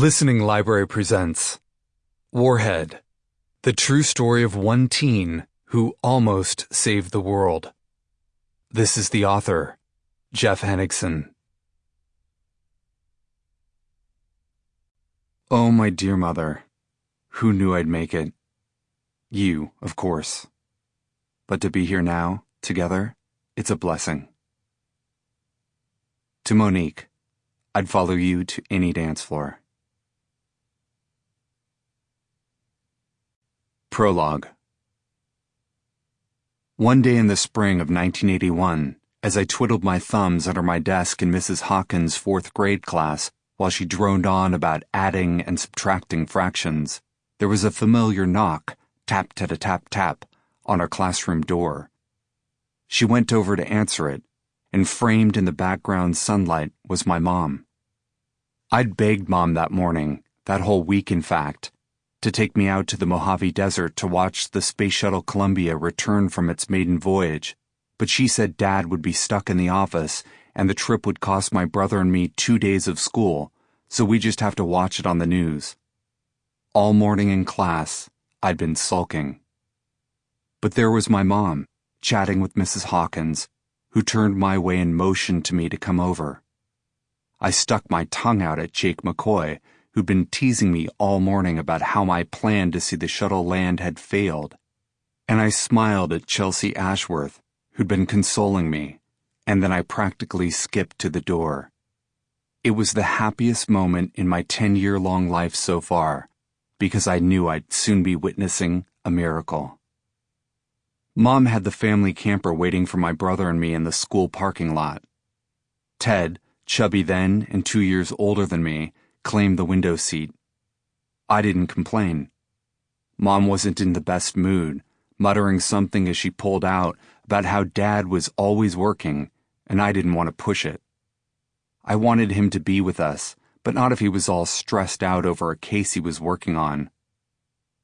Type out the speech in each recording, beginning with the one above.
Listening Library presents Warhead, the true story of one teen who almost saved the world. This is the author, Jeff Henriksen. Oh, my dear mother, who knew I'd make it? You, of course. But to be here now, together, it's a blessing. To Monique, I'd follow you to any dance floor. Prologue One day in the spring of 1981, as I twiddled my thumbs under my desk in Mrs. Hawkins' fourth grade class while she droned on about adding and subtracting fractions, there was a familiar knock, tap tap tap tap, on our classroom door. She went over to answer it, and framed in the background sunlight was my mom. I'd begged mom that morning, that whole week in fact, to take me out to the Mojave Desert to watch the Space Shuttle Columbia return from its maiden voyage, but she said Dad would be stuck in the office and the trip would cost my brother and me two days of school, so we just have to watch it on the news. All morning in class, I'd been sulking. But there was my mom, chatting with Mrs. Hawkins, who turned my way and motioned to me to come over. I stuck my tongue out at Jake McCoy, who'd been teasing me all morning about how my plan to see the shuttle land had failed. And I smiled at Chelsea Ashworth, who'd been consoling me, and then I practically skipped to the door. It was the happiest moment in my 10 year long life so far, because I knew I'd soon be witnessing a miracle. Mom had the family camper waiting for my brother and me in the school parking lot. Ted, chubby then and two years older than me, claimed the window seat. I didn't complain. Mom wasn't in the best mood, muttering something as she pulled out about how Dad was always working, and I didn't want to push it. I wanted him to be with us, but not if he was all stressed out over a case he was working on.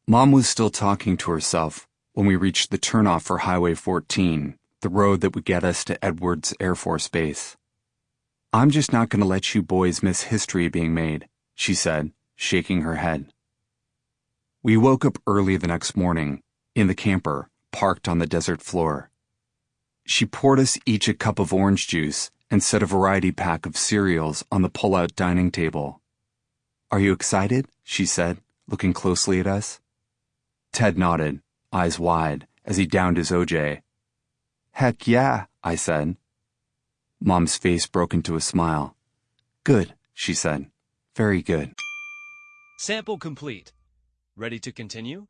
Mom was still talking to herself when we reached the turnoff for Highway 14, the road that would get us to Edwards Air Force Base. I'm just not going to let you boys miss history being made, she said, shaking her head. We woke up early the next morning, in the camper, parked on the desert floor. She poured us each a cup of orange juice and set a variety pack of cereals on the pull out dining table. Are you excited? she said, looking closely at us. Ted nodded, eyes wide, as he downed his OJ. Heck yeah, I said. Mom's face broke into a smile. Good, she said. Very good. Sample complete. Ready to continue?